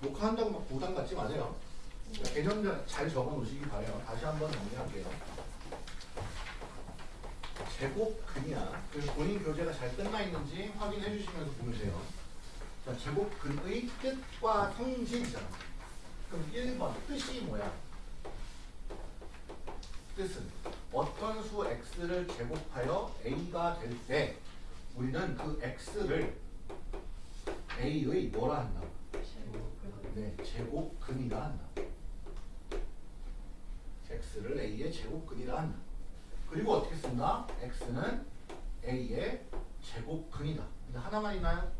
녹화한다고 막 부담 갖지 마세요. 그러니까 개념 잘 적어 놓으시기 바래요. 다시 한번 정리할게요. 제곱 근이야. 그래서 본인 교재가 잘 끝나 있는지 확인해 주시면서 보세요. 자, 제곱 근의 뜻과 성질이잖아. 그럼 1번 뜻이 뭐야? 뜻은 어떤 수 x를 제곱하여 a가 될 때 우리는 그 x를 a의 뭐라 한다? 네, 제곱근이라 한다. x를 a의 제곱근이라 한다. 그리고 어떻게 쓴다? x는 a의 제곱근이다. 근데 하나만 있나요?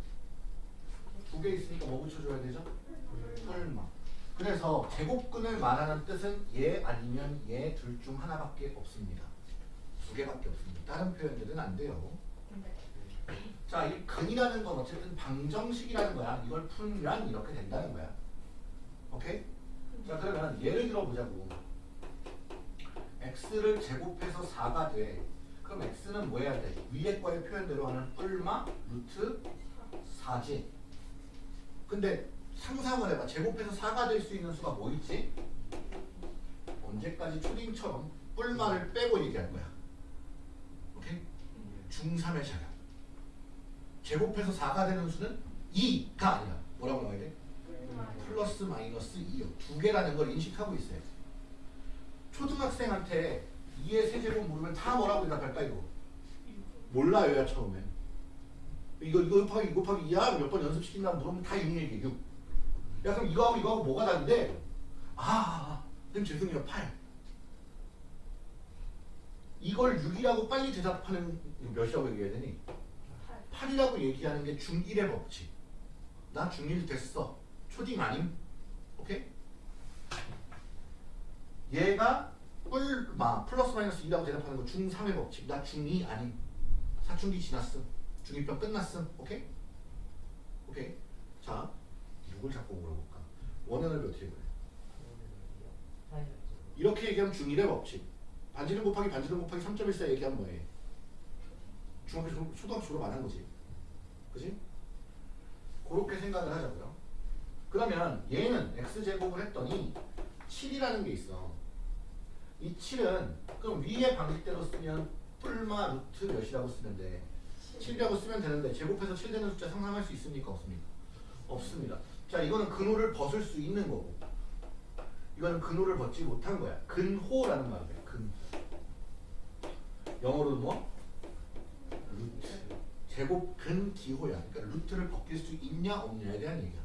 두 개 있으니까 뭐 붙여줘야 되죠? 설마. 그래서 제곱근을 말하는 뜻은 얘 아니면 얘 둘 중 하나밖에 없습니다. 두 개밖에 없습니다. 다른 표현들은 안 돼요. 자, 이 근이라는 건 어쨌든 방정식이라는 거야. 이걸 풀면 이렇게 된다는 거야. 오케이? 자, 그러면 예를 들어 보자고. x를 제곱해서 4가 돼. 그럼 x는 뭐 해야 돼? 위에 거의 표현대로 하는 뿔마 루트 4지. 근데 상상을 해봐. 제곱해서 4가 될 수 있는 수가 뭐 있지? 언제까지 초딩처럼 뿔마를 빼고 얘기할 거야. 오케이? 중3의 자격. 제곱해서 4가 되는 수는 2가 아니야. 뭐라고 나와야 돼? 플러스 마이너스 2요. 두 개라는 걸 인식하고 있어요. 초등학생한테 2의 세제곱 물으면 다 뭐라고 대답할까 이거? 몰라요, 야 처음에. 이거 이거 곱하기 이거 곱하기 2야 몇 번 연습시킨다고 물으면 다 6 얘기해. 6. 야 그럼 이거하고 이거하고 뭐가 다른데? 아, 아, 아 그럼 죄송해요 8. 이걸 6이라고 빨리 대답하는 몇이라고 얘기해야 되니? 8 이라고 얘기하는 게 중1의 법칙. 나 중1 됐어. 초딩 아님? 오케이? 얘가 뿔마 플러스 마이너스 2라고 대답하는 거 중3의 법칙. 나 중2 아님? 사춘기 지났음. 중2병 끝났음. 오케이? 오케이? 자, 누굴 자꾸 물어볼까? 몇 어떻게 그래? 이렇게 얘기하면 중1의 법칙. 반지름 곱하기 반지름 곱하기 3.14 얘기하면 뭐해? 중학교 졸업, 초등학교 졸업 안 한 거지. 그지? 그렇게 생각을 하자고요. 그러면 얘는 x제곱을 했더니 7이라는 게 있어. 이 7은 그럼 위에 방식대로 쓰면 뿔마 루트 몇이라고 쓰면 돼. 7이라고 쓰면 되는데 제곱해서 7 되는 숫자 상상할 수 있습니까? 없습니까? 없습니다. 자 이거는 근호를 벗을 수 있는 거고 이거는 근호를 벗지 못한 거야. 근호라는 말이야. 근. 영어로는 뭐? 루트. 제곱 근 기호야. 그러니까 루트를 벗길 수 있냐 없냐에 대한 얘기야.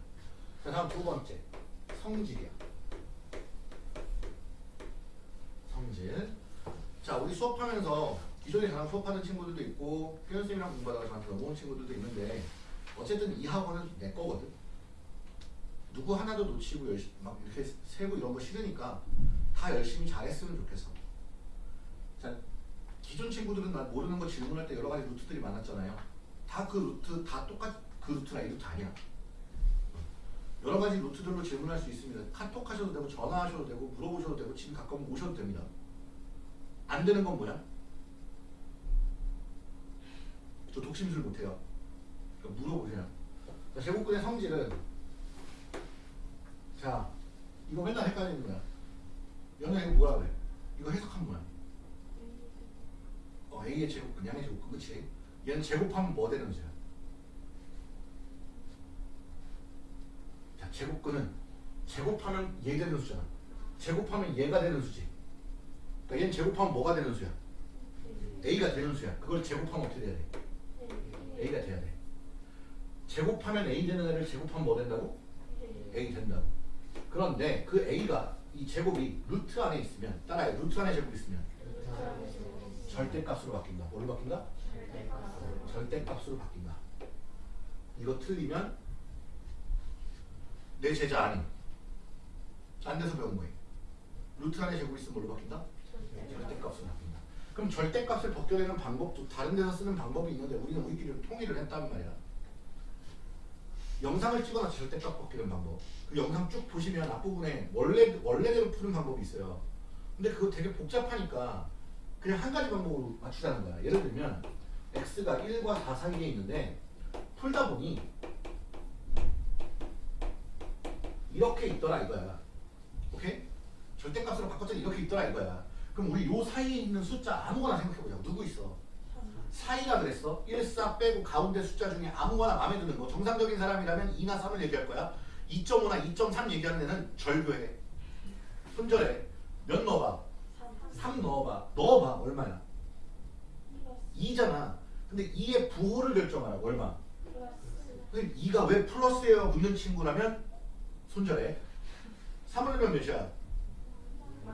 자 다음 두 번째 성질이야. 성질. 자 우리 수업하면서 기존에 저랑 수업하는 친구들도 있고 표현쌤이랑 공부하다가 저한테 넘어온 친구들도 있는데 어쨌든 이 학원은 내 거거든. 누구 하나도 놓치고 열심히 막 이렇게 세고 이런 거 싫으니까 다 열심히 잘했으면 좋겠어. 자 기존 친구들은 나 모르는 거 질문할 때 여러 가지 루트들이 많았잖아요. 다 그 루트 다 똑같 그 루트나 이 루트 아니야. 여러 가지 루트들로 질문할 수 있습니다. 카톡 하셔도 되고 전화하셔도 되고 물어보셔도 되고 집에 가까우면 오셔도 됩니다. 안 되는 건 뭐야? 저 독심술 못해요. 그러니까 물어보세요. 자, 제곱근의 성질은 자 이거 맨날 헷갈리는 거야. 연애 이거 뭐라 그래? 이거 해석하면 뭐야? 어, A의 제곱근, 양의 제곱근, 그치? 얘는 제곱하면 뭐 되는 수야? 자, 제곱근은 제곱하면 얘 되는 수잖아. 제곱하면 얘가 되는 수지. 그러니까 얘는 제곱하면 뭐가 되는 수야? A가 되는 수야. 그걸 제곱하면 어떻게 돼야 돼? A가 돼야 돼. 제곱하면 A 되는 애를 제곱하면 뭐 된다고? A 된다고. 그런데 그 A가 이 제곱이 루트 안에 있으면 따라해 루트 안에 제곱이 있으면 절대값으로 바뀐다. 뭐로 바뀐다? 절대값으로 바뀐다. 이거 틀리면 내 제자 아님. 딴 데서 배운 거예요. 루트 안에 제곱이 있으면 뭘로 바뀐다? 절대값으로 바뀐다. 그럼 절대값을 벗겨내는 방법도 다른 데서 쓰는 방법이 있는데 우리는 우리끼리 통일을 했단 말이야. 영상을 찍어놔서 절대값 벗기는 방법. 그 영상 쭉 보시면 앞부분에 원래 원래대로 푸는 방법이 있어요. 근데 그거 되게 복잡하니까 그냥 한 가지 방법으로 맞추자는 거야. 예를 들면 x가 1과 4 사이에 있는데 풀다 보니 이렇게 있더라 이거야. 오케이? 절대값으로 바꿨더니 이렇게 있더라 이거야. 그럼 우리 요 사이에 있는 숫자 아무거나 생각해보자. 누구 있어? 사이라 그랬어. 1, 4 빼고 가운데 숫자 중에 아무거나 마음에 드는 거. 정상적인 사람이라면 2나 3을 얘기할 거야. 2.5나 2.3 얘기하는 애는 절교해. 손절해. 몇 넣어봐? 3 넣어봐. 넣어봐. 얼마야? 2잖아. 근데 2의 부호를 결정하라고. 얼마? 근데 2가 왜 플러스예요? 묻는 친구라면 손절해. 3을 넣으면 몇이야?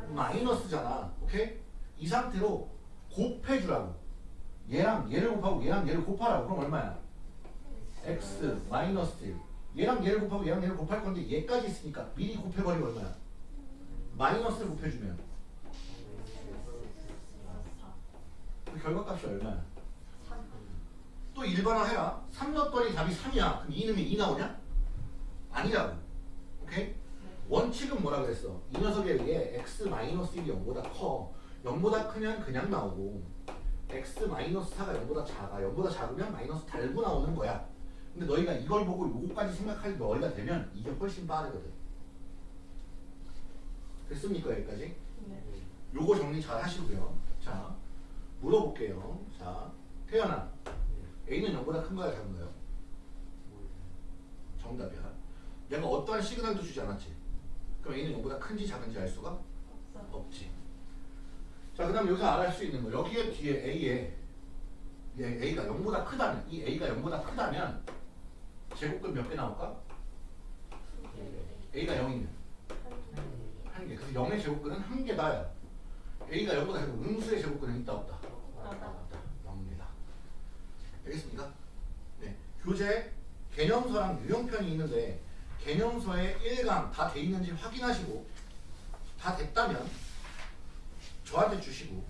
마이너스잖아. 오케이? 이 상태로 곱해주라고. 얘랑 얘를 곱하고 얘랑 얘를 곱하라고. 그럼 얼마야? x 마이너스 1. 얘랑 얘를 곱하고 얘랑 얘를 곱할 건데 얘까지 있으니까 미리 곱해버리면 얼마야? 마이너스를 곱해주면 그 결과값이 얼마야? 또 일반화해라. 3 넣었더니 답이 3이야. 그럼 2 넣으면 2 나오냐? 아니라고. 오케이? 원칙은 뭐라 그랬어? 이 녀석에 의해 x 마이너스 1이 0보다 커. 0보다 크면 그냥 나오고 x 마이너스 4가 0보다 작아. 0보다 작으면 마이너스 달고 나오는 거야. 근데 너희가 이걸 보고 요거까지 생각할 너희가 되면 이게 훨씬 빠르거든. 됐습니까 여기까지? 요거 정리 잘 하시고요. 자, 물어볼게요. 자, 태연아. A는 0보다 큰 거야, 작은 거요? 정답이야. 내가 어떠한 시그널도 주지 않았지. 그럼 A는 0보다 큰지 작은지 알 수가 없지. 자, 그 다음 여기서 알아볼 수 있는 거. 여기에 뒤에 A에 얘 A가 0보다 크다면, 이 A가 0보다 크다면 제곱근 몇 개 나올까? A가 0이면 한 개. 그래서 0의 제곱근은 한 개다야. A가 0보다 작고 음수의 제곱근은 있다? 없다. 알겠습니까? 네. 교재 개념서랑 유형편이 있는데 개념서에 1강 다 돼 있는지 확인하시고 다 됐다면 저한테 주시고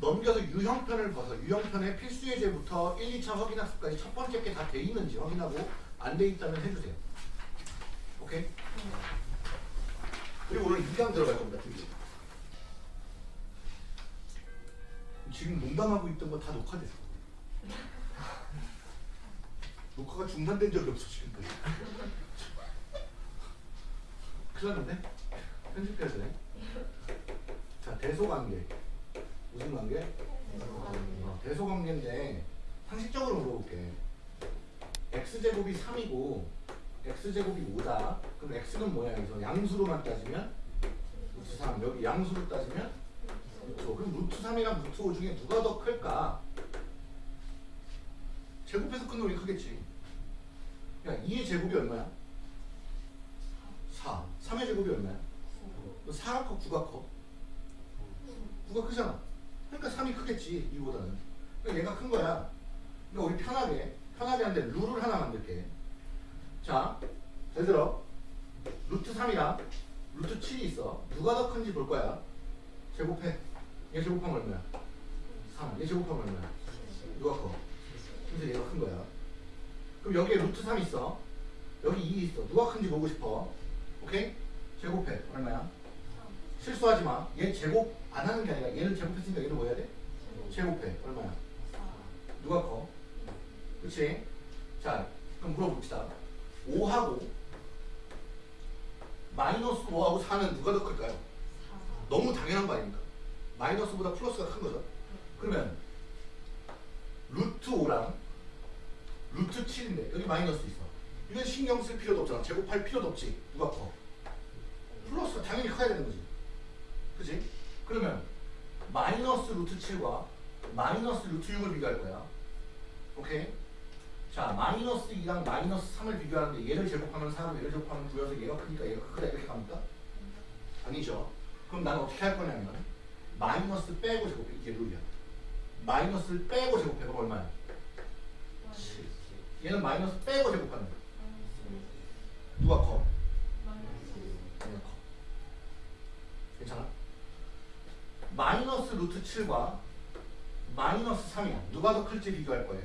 넘겨서 유형편을 봐서 유형편의 필수 예제부터 1, 2차 확인학습까지 첫 번째 게 다 돼 있는지 확인하고 안 돼 있다면 해주세요. 오케이? 그리고 오늘 2강 들어갈 겁니다. 드디어. 지금 농담하고 있던 거 다 녹화됐어. 녹화가 중단된 적이 없어 지금까지. 큰일 났는데? 편집해야 돼. 자, 대소관계. 무슨 관계? 어, 대소관계인데 상식적으로 물어볼게. x제곱이 3이고 x제곱이 5다. 그럼 x는 뭐야? 여기서 양수로만 따지면 루트 3. 여기 양수로 따지면 루트 5. 그럼 루트 3이랑 루트 5 중에 누가 더 클까? 제곱해서 큰 놈이 크겠지. 야, 2의 제곱이 얼마야? 4. 3의 제곱이 얼마야? 4가 커, 9가 커? 9가 크잖아. 그러니까 3이 크겠지, 2보다는. 그러니까 얘가 큰 거야. 그러니까 우리 편하게, 편하게 한데 룰을 하나 만들게. 자, 잘 들어. 루트 3이랑 루트 7이 있어. 누가 더 큰지 볼 거야. 제곱해. 얘 제곱하면 얼마야? 3. 얘 제곱하면 얼마야? 누가 커? 그래서 얘가 큰 거야. 그럼 여기에 루트 3 있어. 여기 2 있어. 누가 큰지 보고 싶어. 오케이? 제곱해. 얼마야? 실수하지 마. 얘 제곱 안 하는 게 아니라 얘를 제곱했으니까 얘를 뭐 해야 돼? 제곱해. 얼마야? 누가 커? 그치? 자, 그럼 물어봅시다. 5하고 마이너스 5하고 4는 누가 더 클까요? 너무 당연한 거 아닙니까? 마이너스보다 플러스가 큰 거죠. 그러면 루트 5랑 루트 7인데 여기 마이너스 있어. 이건 신경 쓸 필요도 없잖아. 제곱할 필요도 없지. 누가 커? 플러스가 당연히 커야 되는 거지. 그치? 그러면 마이너스 루트 7과 마이너스 루트 6을 비교할 거야. 오케이? 자, 마이너스 2랑 마이너스 3을 비교하는데 얘를 제곱하면 4로 얘를 제곱하면 9여서 얘가 크니까 얘가 크다 이렇게 갑니까? 아니죠. 그럼 나는 어떻게 할 거냐면 마이너스 빼고 제곱해. 이게 룰이야. 마이너스를 빼고 제곱해. 그럼 얼마야? 7. 얘는 마이너스 빼고 제곱하는 거야. 누가 커? 얘가 커. 괜찮아? 마이너스 루트 7과 마이너스 3이야. 누가 더 클지 비교할 거예요.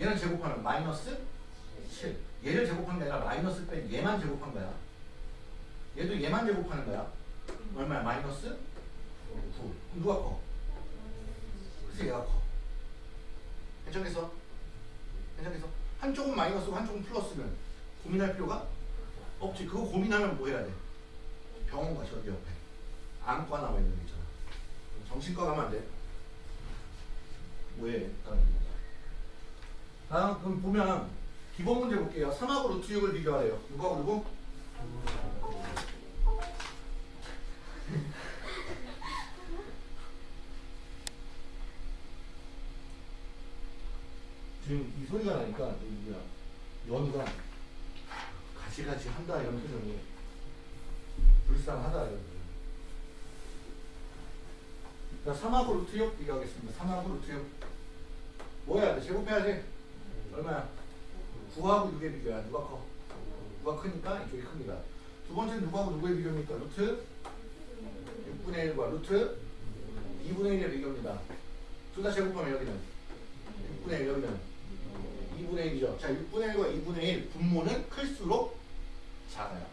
얘는 제곱하면 마이너스 7. 얘를 제곱한 게 아니라 마이너스 뺀 얘만 제곱한 거야. 얘도 얘만 제곱하는 거야. 얼마야? 마이너스 9. 그럼 누가 커? 그래서 얘가 커. 괜찮겠어? 괜찮겠어? 한쪽은 마이너스고 한쪽은 플러스면 고민할 필요가 없지. 그거 고민하면 뭐 해야 돼? 병원 가 저기 옆에. 안과 나와 있는 데 있잖아. 정신과 가면 안 돼. 뭐해? 다음 그럼 보면 기본 문제 볼게요. 3하고 루트 6을 비교하래요. 누가 누구? 지금 이 소리가 나니까 이 뭐야 연우가 가지가지 한다 이런 표정이 불쌍하다 이런. 자 3하고 루트 6 비교하겠습니다. 3하고 루트 6뭐 해야 돼? 제곱해야지. 얼마야? 9하고 6의 비교야. 누가 커? 누가 크니까 이쪽이 큽니다. 두 번째는 누구하고 누구의 비교입니까? 루트 6분의 1과 루트 2분의 1의 비교입니다. 둘 다 제곱하면 여기는 6분의 1 여기는 2분의 1이죠. 자, 6분의 1과 2분의 1 분모는 클수록 작아요.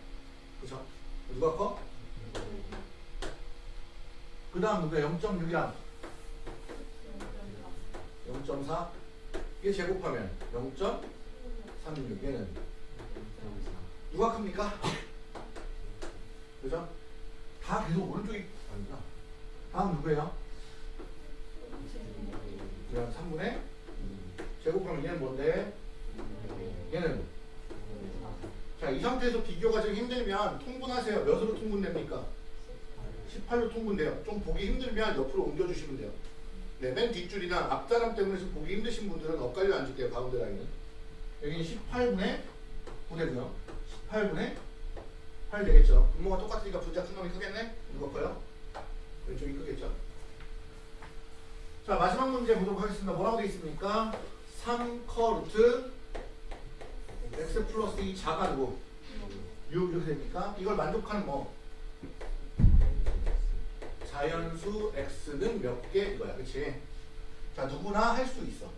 그죠? 누가 커? 그 다음 누구야? 0.6이랑 0.4 이게 제곱하면 0.36 얘는 누가 큽니까? 그죠? 다 계속 오른쪽이 아니구나. 다음 누구예요? 그냥 3분의 제곱하면 얘는 뭔데? 얘는 자, 이 상태에서 비교가 좀 힘들면 통분하세요. 몇으로 통분됩니까? 18로 통분돼요. 좀 보기 힘들면 옆으로 옮겨주시면 돼요. 네, 맨 뒷줄이나 앞사람 때문에 좀 보기 힘드신 분들은 엇갈려 앉을게요. 가운데 라인은. 여기는 18분의 9되고요. 18분의 8 되겠죠. 분모가 똑같으니까 분자 큰 놈이 크겠네? 누가 커요? 왼쪽이 크겠죠. 자, 마지막 문제 보도록 하겠습니다. 뭐라고 되어 있습니까? 3커 루트 x 플러스 2 자가 누구? 6 이렇게 됩니까? 이걸 만족하는 뭐? 자연수 x는 몇 개? 이거야. 그치? 자, 누구나 할 수 있어.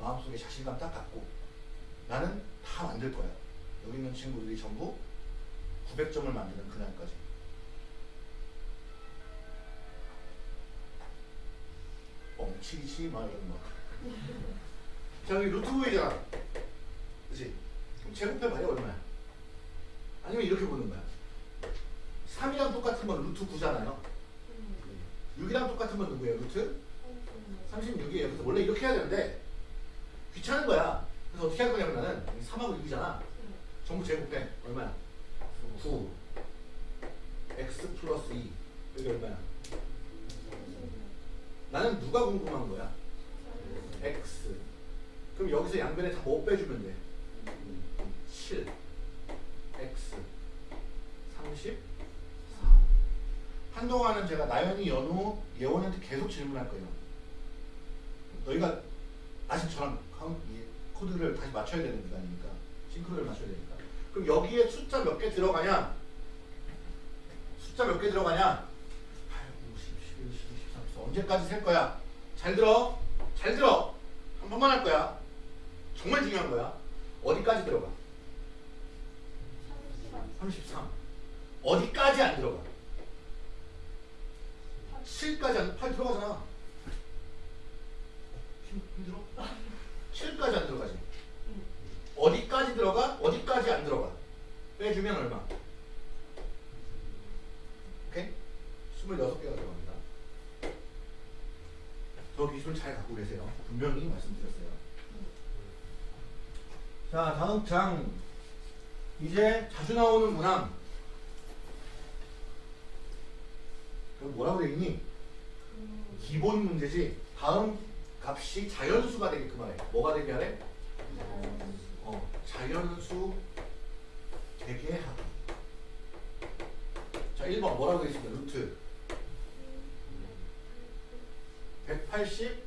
마음속에 자신감 딱 갖고. 나는 다 만들 거야. 여기 있는 친구들이 전부 900점을 만드는 그날까지. 뻥치지 마, 이런 거. 자, 여기 루트 보이잖아. 그치? 그럼 제곱해 봐요, 얼마야? 아니면 이렇게 보는 거야. 3이랑 똑같은 건 루트 9잖아요. 6이랑 똑같은 건 누구예요? 루트 36이에요. 그래서 원래 이렇게 해야 되는데 귀찮은 거야. 그래서 어떻게 할 거냐면 나는 3하고 6이잖아. 전부 제곱해. 얼마야? 9 x 플러스 2 여기 얼마야? 나는 누가 궁금한 거야? x 그럼 여기서 양변에 다 뭐 빼주면 돼? 7 x 34 한동안은 제가 나연이, 연우, 예원한테 계속 질문할 거예요. 너희가 다시 저랑 코드를 다시 맞춰야 되는 기간이니까 싱크로를 맞춰야 되니까. 그럼 여기에 숫자 몇 개 들어가냐? 숫자 몇 개 들어가냐? 8, 9, 10, 11, 12, 13, 14 언제까지 셀 거야? 잘 들어. 잘 들어. 한 번만 할 거야. 정말 중요한 거야. 어디까지 들어가? 33. 어디까지 안 들어가? 7까지 안, 8 들어가잖아. 힘, 힘들어? 7까지 안 들어가지. 어디까지 들어가? 어디까지 안 들어가? 빼주면 얼마? 오케이? 26개가 들어갑니다. 저 기술 잘 갖고 계세요. 분명히 말씀드렸어요. 자, 다음 장. 이제 자주 나오는 문항. 그럼 뭐라고 되어 있니? 기본 문제지. 다음 값이 자연수가 되게끔 하래. 뭐가 되게 하래? 어, 자연수 되게 하기. 자, 1번 뭐라고 되어 있습니까? 루트 180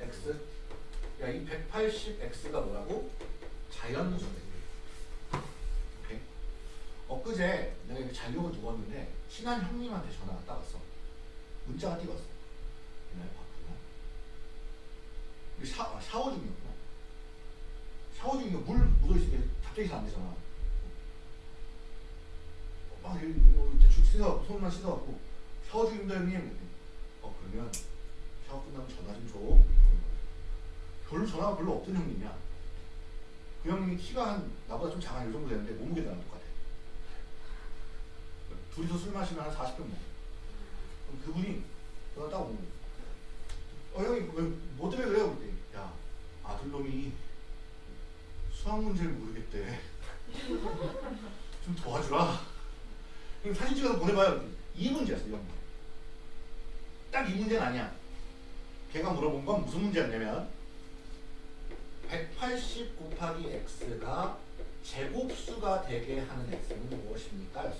x. 야, 이 180x가 뭐라고? 자연수 되게. 오케이. 엊그제 내가 이거 자료를 두었는데 친한 형님한테 전화가 딱 왔어. 문자가. 옛날에 바쁘고. 이거 샤, 아, 샤워 중이었구나. 샤워 중이면 물 묻어있으면 갑자기 잘 안 되잖아. 막 이거 뭐 대충 씻어 손만 씻어갖고 샤워 중입니다 형님. 어 그러면 샤워 끝나면 전화 좀 줘. 별로 전화가 별로 없던 형님이야. 그 형님이 키가 한 나보다 좀 작아 이 정도 되는데 몸무게 나랑 똑같아. 둘이서 술 마시면 한 40병 먹어. 그럼 그분이 전화 딱 오고 어 형님 왜, 뭐 때문에 그래요? 그랬더니 야 아들놈이 수학 문제를 모르겠대. 좀 도와주라. 그럼 사진 찍어서 보내봐요. 이 문제였어, 이 문제. 딱 이 문제는 아니야. 걔가 물어본 건 무슨 문제였냐면 180 곱하기 x가 제곱수가 되게 하는 x는 무엇입니까?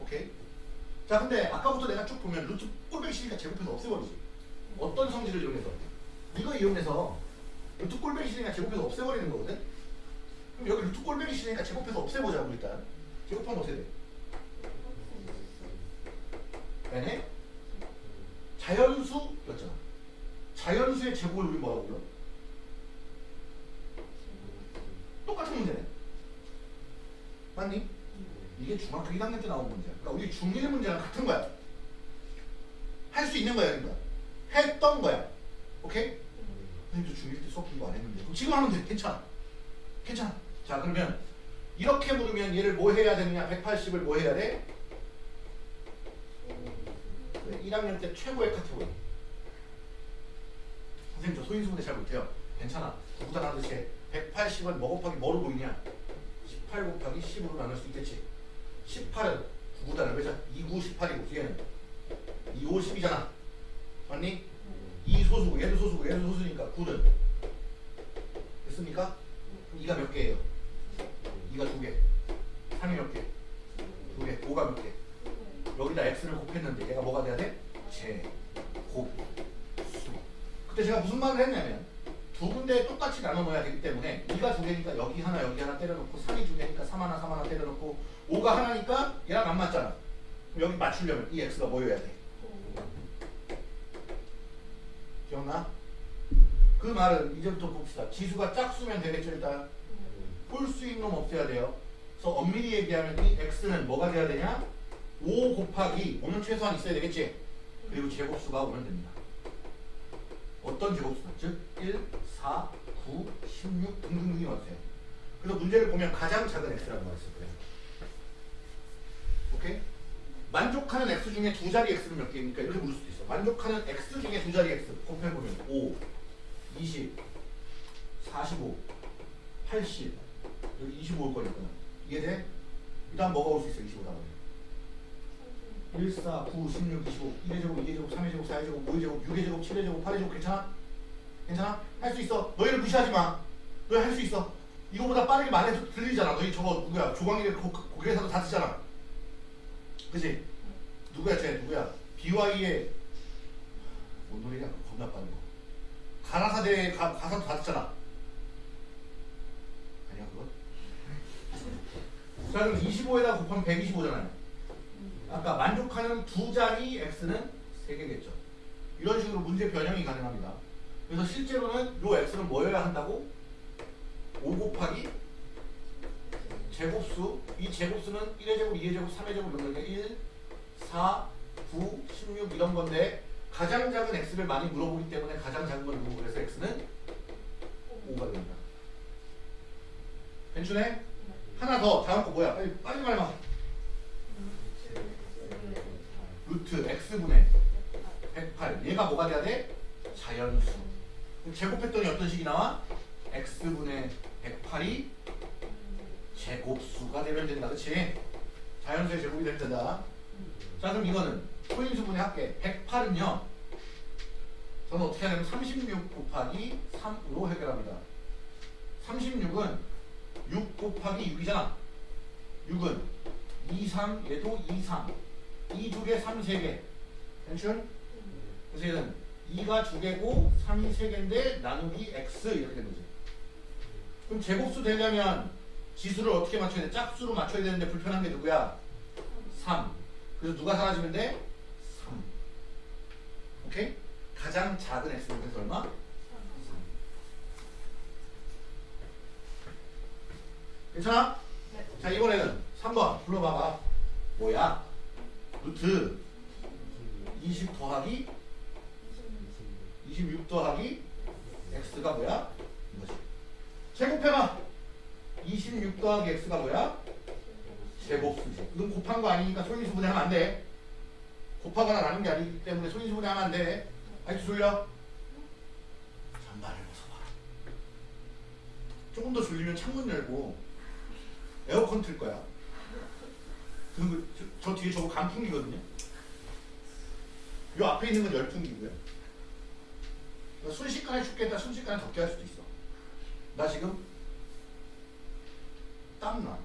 오케이? 자, 근데 아까부터 내가 쭉 보면 루트 꼴뱅이 시니까 제곱해서 없애버리지. 어떤 성질을 이용해서? 이거 이용해서 루트 꼴뱅이 시니까 제곱해서 없애버리는 거거든? 그럼 여기 루트 꼴뱅이 시니까 제곱해서 없애보자고 일단. 제곱하면 어떻게 돼? 네네? 자연수였잖아. 자연수의 제곱을 우리 뭐라고 불러? 똑같은 문제네. 맞니? 이게 중학교 1학년 때 나온 문제야. 그러니까 우리 중1 문제랑 같은 거야. 할 수 있는 거야, 그러니까. 했던 거야. 오케이? 선생님도 중1 때 수업 공부 안 했는데. 그럼 지금 하면 돼. 괜찮아. 괜찮아. 자, 그러면 이렇게 물으면 얘를 뭐 해야 되느냐? 180을 뭐 해야 돼? 1학년 때 최고의 카테고리. 선생님 저 소인수분해 잘 못해요. 괜찮아. 구구단 하듯이 180은 뭐 곱하기 뭐로 보이냐? 18 곱하기 10으로 나눌 수 있겠지. 18은 구구단을 왜자 2, 9, 18이고 뒤에는 2, 5, 10이잖아. 맞니? 2 소수고 얘도 소수고 얘도 소수니까 9는 됐습니까? 그럼 2가 몇 개예요? 2가 두 개. 3이 몇 개? 두 개. 5가 몇 개? 여기다 x를 곱했는데 얘가 뭐가 돼야 돼? 제곱 수. 그때 제가 무슨 말을 했냐면 두 군데 똑같이 나눠 놓아야 되기 때문에 2가 두 개니까 여기 하나 여기 하나 때려놓고 3이 두 개니까 3 하나 3 하나 때려놓고 5가 하나니까 얘랑 안 맞잖아. 그럼 여기 맞추려면 이 x가 뭐여야 돼? 기억나? 그 말은 이제부터 봅시다. 지수가 짝수면 되겠죠 일단. 홀수인 놈 없애야 돼요. 그래서 엄밀히 얘기하면 이 x는 뭐가 돼야 되냐? 5 곱하기 5는 최소한 있어야 되겠지? 그리고 제곱수가 오면 됩니다. 어떤 제곱수나? 즉 1, 4, 9, 16 등등등이 왔어요. 그래서 문제를 보면 가장 작은 x라고 말했을 거예요. 오케이? 만족하는 x 중에 두 자리 x는 몇 개입니까? 이렇게 물을 수도 있어. 만족하는 x 중에 두 자리 x 곱해보면 5, 20, 45, 80 여기 25올 거니까 이해돼? 그 다음 뭐가 올수 있어 25 다음에 1, 4, 9, 16, 25 1의 제곱, 2의 제곱, 3의 제곱, 4의 제곱, 5의 제곱, 6의 제곱, 7의 제곱, 8의 제곱 괜찮아? 괜찮아? 할 수 있어. 너희를 무시하지 마. 너희 할 수 있어. 이거보다 빠르게 말해도 들리잖아. 너희 저거 누구야? 조광일의 고- 고개사도 다 듣잖아. 그지? 누구야 쟤? 누구야? BY의 뭔 노래냐? 겁나 빠른 거. 가라사대 가, 가사도 다 듣잖아. 아니야 그거? 자 그럼 25에다 곱하면 125잖아요 아까 만족하는 두 자리 x는 3개겠죠 이런 식으로 문제 변형이 가능합니다 그래서 실제로는 요 x는 뭐여야 한다고? 5 곱하기 제곱수 이 제곱수는 1의 제곱, 2의 제곱, 3의 제곱 이런 게 1, 4, 9, 16 이런 건데 가장 작은 x를 많이 물어보기 때문에 가장 작은 걸 물고 그래서 x는 5가 됩니다. 괜찮네? 하나 더 다음 거 뭐야? 빨리 빨리 말해봐. 루트 x분의 108 얘가 뭐가 돼야 돼? 자연수. 제곱했더니 어떤 식이 나와? x분의 108이 제곱수가 되면 된다. 그치? 자연수의 제곱이 되면 된다. 자 그럼 이거는 소인수분의 합계 108은요. 저는 어떻게 하냐면 36 곱하기 3으로 해결합니다. 36은 6 곱하기 6이잖아. 6은 2, 3, 얘도 2, 3. 2두 개, 3세 개. 괜찮? 그래서 얘는 2가 두 개고 3이 세 개인데 나누기 x 이렇게 된 거지. 그럼 제곱수 되려면 지수를 어떻게 맞춰야 돼? 짝수로 맞춰야 되는데 불편한 게 누구야? 3. 그래서 누가 사라지면 돼? 3. 오케이? 가장 작은 x는 그래서 얼마? 3. 괜찮아? 자 이번에는 3번 불러봐봐. 뭐야? 루트 20 더하기 26 더하기 x가 뭐야? 이거지. 제곱해봐. 26 더하기 x가 뭐야? 제곱수지. 이건 곱한 거 아니니까 소인수분해 하면 안 돼. 곱하거나 나눈 게 아니기 때문에 소인수분해 하면 안 돼. 아직도 졸려? 잠바를 벗어봐. 조금 더 졸리면 창문 열고 에어컨 틀 거야. 그리고 저, 저 뒤에 저거 간풍기거든요. 요 앞에 있는 건 열풍기고요. 순식간에 죽겠다, 순식간에 덥게 할 수도 있어. 나 지금 땀나.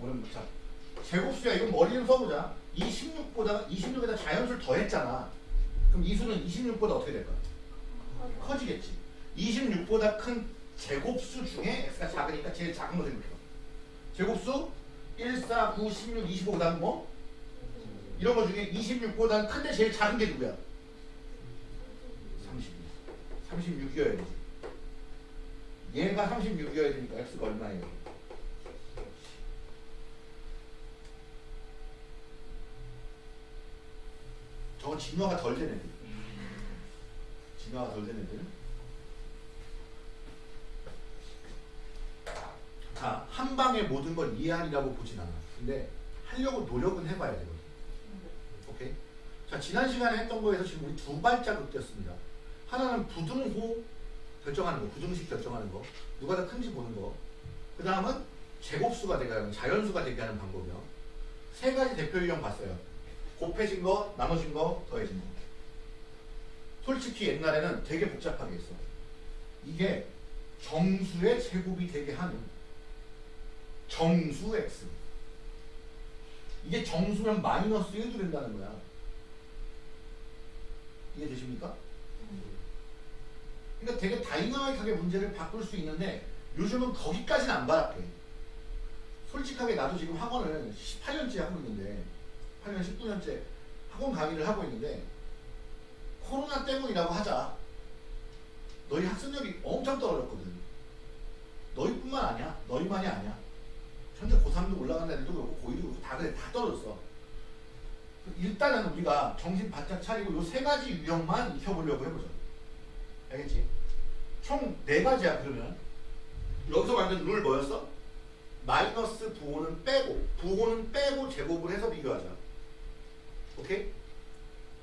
오랜 자 제곱수야 이건 머리 좀 써보자. 26보다 26에다 자연수를 더했잖아. 그럼 이 수는 26보다 어떻게 될까? 커지겠지. 26보다 큰 제곱수 중에 x가 작으니까 제일 작은 거 생각해봐. 제곱수 1, 4, 9, 16, 25 그다음 뭐? 이런 거 중에 26보다 큰데 제일 작은 게 누구야? 36. 36이어야 되지. 얘가 36이어야 되니까 x가 얼마예요? 저건 진화가 덜된 애들. 진화가 덜된 애들. 자, 한 방에 모든 걸 이해하리라고 보진 않아. 근데 하려고 노력은 해봐야 되거든. 오케이? 자, 지난 시간에 했던 거에서 지금 우리 두 발자국 뛰었습니다. 하나는 부등호 결정하는 거, 부등식 결정하는 거, 누가 더 큰지 보는 거. 그 다음은 제곱수가 되게 하는, 자연수가 되게 하는 방법이요. 세 가지 대표 유형 봤어요. 곱해진 거, 나눠진 거, 더해진 거. 솔직히 옛날에는 되게 복잡하게 했어. 이게 정수의 제곱이 되게 하는 정수 x. 이게 정수면 마이너스 1도 된다는 거야. 이해되십니까? 그러니까 되게 다이나믹하게 문제를 바꿀 수 있는데 요즘은 거기까지는 안 바랄게. 솔직하게 나도 지금 학원을 18년째 하고 있는데 8년 19년째 학원 강의를 하고 있는데 코로나 때문이라고 하자. 너희 학습력이 엄청 떨어졌거든. 너희뿐만 아니야. 너희만이 아니야. 현재 고3도 올라가는 애들도 그렇고 고2도 그렇고 다 그래. 다 떨어졌어. 일단은 우리가 정신 바짝 차리고 요 세 가지 유형만 익혀보려고 해보자. 알겠지? 총 네 가지야 그러면 여기서 만든 룰 뭐였어? 마이너스 부호는 빼고 부호는 빼고 제곱을 해서 비교하자. 오케이?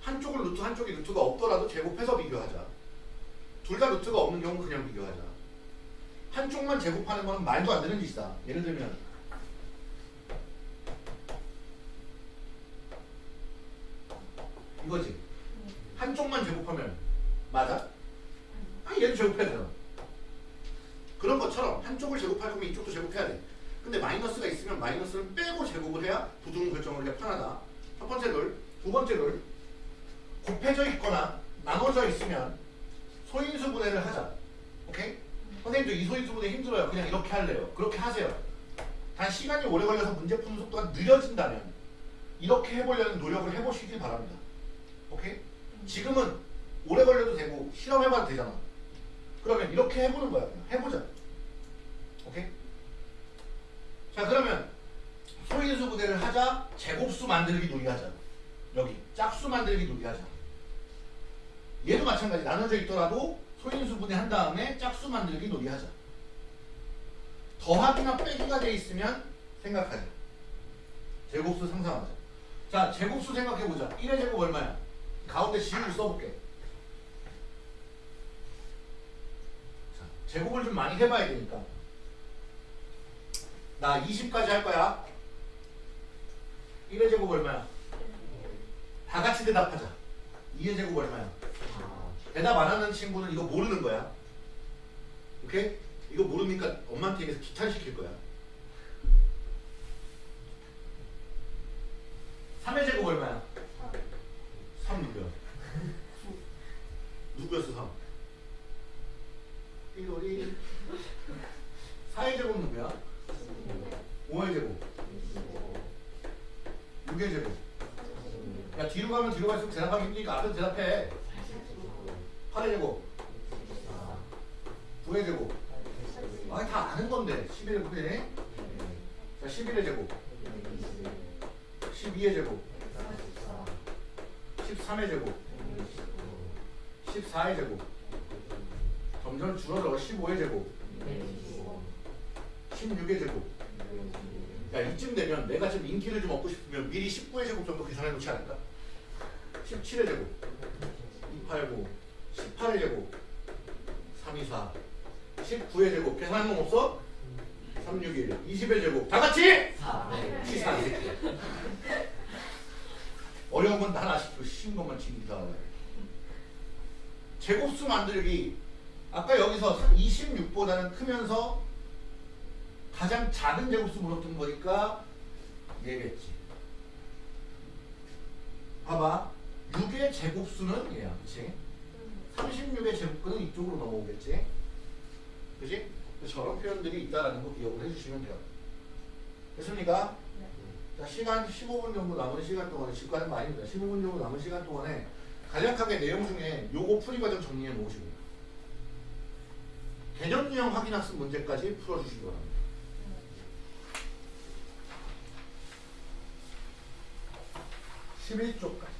한쪽은 루트 한쪽이 루트가 없더라도 제곱해서 비교하자. 둘 다 루트가 없는 경우는 그냥 비교하자. 한쪽만 제곱하는 거는 말도 안 되는 짓이다. 예를 들면 이거지. 한쪽만 제곱하면 맞아? 아 얘도 제곱해야 되잖아. 그런 것처럼 한쪽을 제곱할 거면 이쪽도 제곱해야 돼. 근데 마이너스가 있으면 마이너스를 빼고 제곱을 해야 부등 결정을 하기가 편하다. 첫 번째 룰. 두 번째 룰. 곱해져 있거나 나눠져 있으면 소인수 분해를 하자. 오케이? 선생님도 이 소인수 분해 힘들어요. 그냥 이렇게 할래요. 그렇게 하세요. 단 시간이 오래 걸려서 문제 푸는 속도가 느려진다면 이렇게 해보려는 노력을 해보시기 바랍니다. 오케이? 지금은 오래 걸려도 되고 실험해봐도 되잖아. 그러면 이렇게 해보는 거야. 그냥 해보자. 오케이? 자 그러면 소인수 부대를 하자. 제곱수 만들기 놀이 하자. 여기 짝수 만들기 놀이 하자. 얘도 마찬가지. 나눠져 있더라도 소인수 분해 한 다음에 짝수 만들기 놀이 하자. 더하기나 빼기가 돼 있으면 생각하자. 제곱수 상상하자. 자 제곱수 생각해보자. 1의 제곱 얼마야? 가운데 지우를 써볼게. 자, 제곱을 좀 많이 해봐야 되니까. 나 20까지 할 거야. 1의 제곱 얼마야? 다 같이 대답하자. 2의 제곱 얼마야? 대답 안 하는 친구는 이거 모르는 거야. 오케이? 이거 모르니까 엄마한테 얘기해서 귀찮시킬 거야. 3의 제곱 얼마야? 3 누구야? 누구였어 3? 1월이 4의 제곱 누구야? 5의 제곱. 6의 제곱. 야 뒤로 가면 뒤로 갈수록 대답하기 힘드니까 앞에서 대답해. 8의 제곱. 9의 제곱. 아다 아는 건데 11의 제곱이네 자 자, 11의 제곱, 12의 제곱, 13의 제곱, 14의 제곱, 점점 줄어들어 15의 제곱, 16의 제곱. 야 이쯤 되면 내가 좀 인기를 좀 얻고 싶으면 미리 19의 제곱 정도 계산해 놓지 않을까? 17의 제곱, 289, 18의 제곱, 324, 19의 제곱 계산한 놈 없어? 361, 20의 제곱 다 같이? 시사 어려운 건난 아쉽고 쉬운 것만 지금다 제곱수 만들기 아까 여기서 26보다는 크면서 가장 작은 제곱수 물었던 거니까 얘겠지 봐봐 6의 제곱수는 얘야 그치? 36의 제곱수는 이쪽으로 넘어오겠지 그치? 저런 표현들이 있다는 거 기억을 해주시면 돼요 됐습니까? 자, 시간 15분 정도 남은 시간 동안에 직관은 많이입니다. 15분 정도 남은 시간 동안에 간략하게 내용 중에 요거 풀이 과정 정리해 놓으시고요. 개념 유형 확인 학습 문제까지 풀어주시기 바랍니다. 11쪽까지.